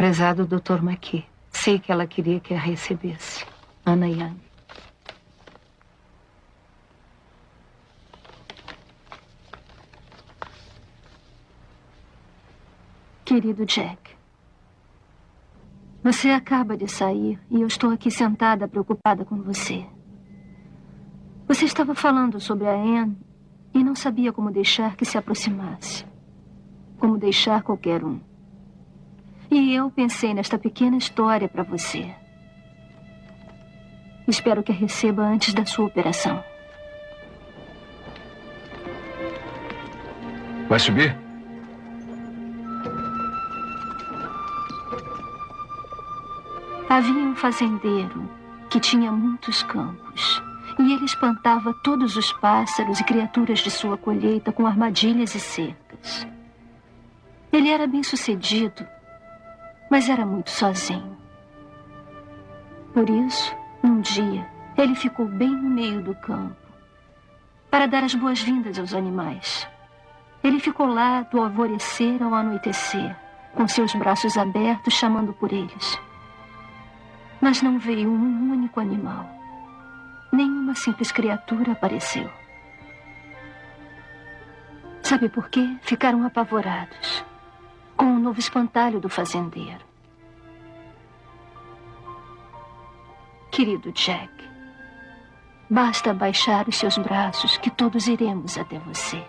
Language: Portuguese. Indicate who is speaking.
Speaker 1: Prezado Dr. McKee, sei que ela queria que a recebesse. Ana Young.
Speaker 2: Querido Jack, você acaba de sair e eu estou aqui sentada preocupada com você. Você estava falando sobre a Anne e não sabia como deixar que se aproximasse. Como deixar qualquer um. E eu pensei nesta pequena história para você. Espero que a receba antes da sua operação.
Speaker 3: Vai subir?
Speaker 2: Havia um fazendeiro que tinha muitos campos. E ele espantava todos os pássaros e criaturas de sua colheita com armadilhas e cercas. Ele era bem sucedido, mas era muito sozinho. Por isso, um dia, ele ficou bem no meio do campo para dar as boas-vindas aos animais. Ele ficou lá do alvorecer ao anoitecer, com seus braços abertos chamando por eles. Mas não veio um único animal. Nenhuma simples criatura apareceu. Sabe por quê? Ficaram apavorados com o novo espantalho do fazendeiro. Querido Jack, basta baixar os seus braços que todos iremos até você.